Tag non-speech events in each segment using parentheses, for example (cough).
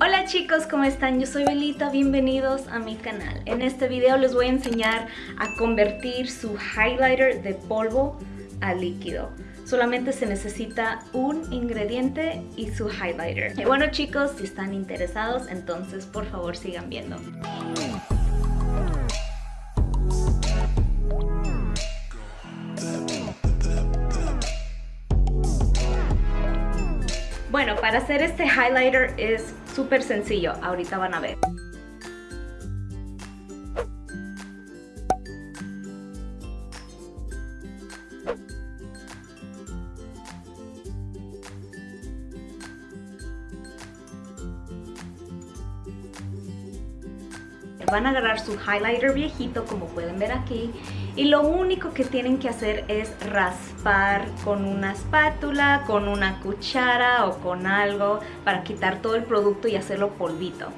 Hola chicos, ¿cómo están? Yo soy Belita, bienvenidos a mi canal. En este video les voy a enseñar a convertir su highlighter de polvo a líquido. Solamente se necesita un ingrediente y su highlighter. Y bueno chicos, si están interesados, entonces por favor sigan viendo. Bueno, para hacer este highlighter es súper sencillo, ahorita van a ver. Van a agarrar su highlighter viejito, como pueden ver aquí, y lo único que tienen que hacer es raspar con una espátula, con una cuchara o con algo para quitar todo el producto y hacerlo polvito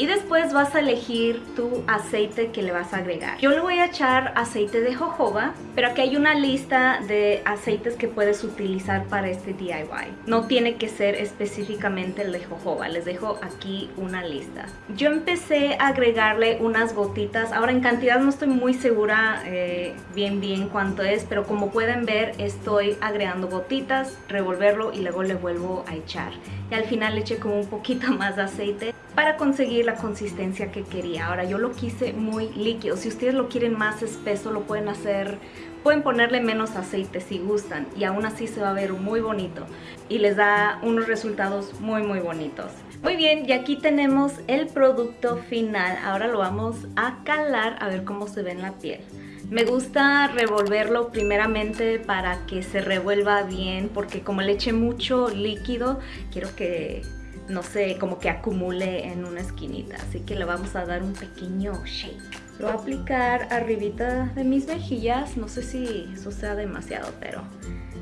y después vas a elegir tu aceite que le vas a agregar. Yo le voy a echar aceite de jojoba, pero aquí hay una lista de aceites que puedes utilizar para este DIY. No tiene que ser específicamente el de jojoba, les dejo aquí una lista. Yo empecé a agregarle unas gotitas, ahora en cantidad no estoy muy segura eh, bien bien cuánto es, pero como pueden ver estoy agregando gotitas, revolverlo y luego le vuelvo a echar. Y al final le eché como un poquito (laughs) más de aceite para conseguir la consistencia que quería. Ahora yo lo quise muy líquido, si ustedes lo quieren más espeso lo pueden hacer, pueden ponerle menos aceite si gustan y aún así se va a ver muy bonito y les da unos resultados muy muy bonitos. Muy bien, y aquí tenemos el producto final, ahora lo vamos a calar a ver cómo se ve en la piel. Me gusta revolverlo primeramente para que se revuelva bien porque como le eché mucho líquido, quiero que no sé, como que acumule en una esquinita. Así que le vamos a dar un pequeño shake. Lo voy a aplicar arribita de mis mejillas. No sé si eso sea demasiado, pero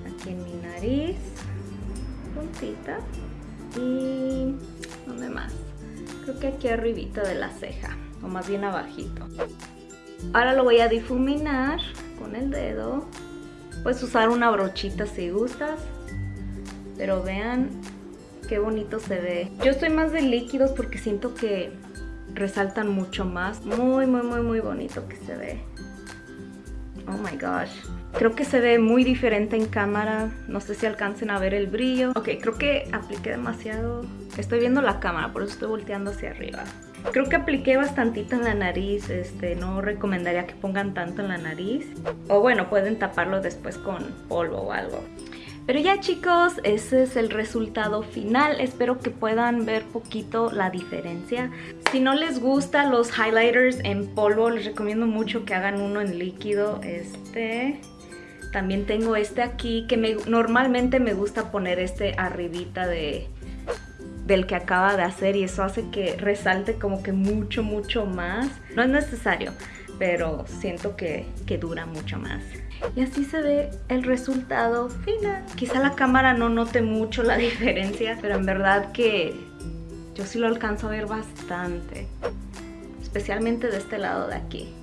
aquí en mi nariz, puntita. Y... ¿dónde más? Creo que aquí arribita de la ceja, o más bien abajito. Ahora lo voy a difuminar con el dedo. Puedes usar una brochita si gustas. Pero vean qué bonito se ve. Yo estoy más de líquidos porque siento que resaltan mucho más. Muy, muy, muy, muy bonito que se ve. Oh my gosh. Creo que se ve muy diferente en cámara. No sé si alcancen a ver el brillo. Ok, creo que apliqué demasiado. Estoy viendo la cámara, por eso estoy volteando hacia arriba. Creo que apliqué bastantito en la nariz. Este, no recomendaría que pongan tanto en la nariz. O bueno, pueden taparlo después con polvo o algo. Pero ya chicos, ese es el resultado final. Espero que puedan ver poquito la diferencia. Si no les gustan los highlighters en polvo, les recomiendo mucho que hagan uno en líquido. Este... También tengo este aquí, que me, normalmente me gusta poner este arribita de, del que acaba de hacer y eso hace que resalte como que mucho, mucho más. No es necesario, pero siento que, que dura mucho más. Y así se ve el resultado final. Quizá la cámara no note mucho la (laughs) diferencia, pero en verdad que yo sí lo alcanzo a ver bastante. Especialmente de este lado de aquí.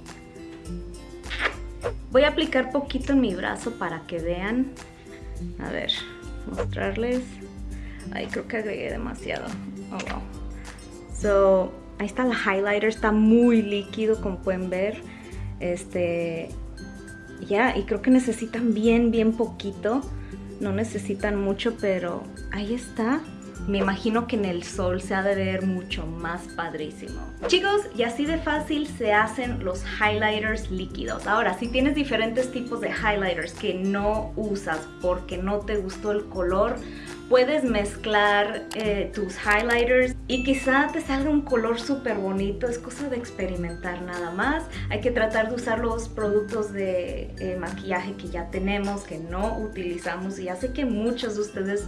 Voy a aplicar poquito en mi brazo para que vean. A ver, mostrarles. Ay, creo que agregué demasiado. Oh, wow. So, ahí está el highlighter. Está muy líquido, como pueden ver. Este, ya, y creo que necesitan bien, bien poquito. No necesitan mucho, pero ahí está. Me imagino que en el sol se ha de ver mucho más padrísimo. Chicos, y así de fácil se hacen los highlighters líquidos. Ahora, si tienes diferentes tipos de highlighters que no usas porque no te gustó el color, puedes mezclar eh, tus highlighters y quizá te salga un color súper bonito, es cosa de experimentar nada más. Hay que tratar de usar los productos de eh, maquillaje que ya tenemos, que no utilizamos y ya sé que muchos de ustedes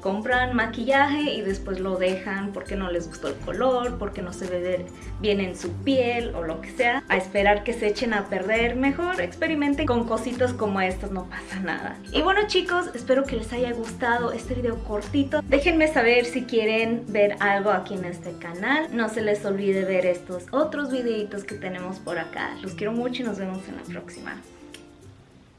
compran maquillaje y después lo dejan porque no les gustó el color, porque no se ve bien en su piel o lo que sea, a esperar que se echen a perder, mejor experimenten con cositas como estas, no pasa nada. Y bueno chicos, espero que les haya gustado este video cortito, déjenme saber si quieren ver algo aquí en este canal, no se les olvide ver estos otros videitos que tenemos por acá, los quiero mucho y nos vemos en la próxima.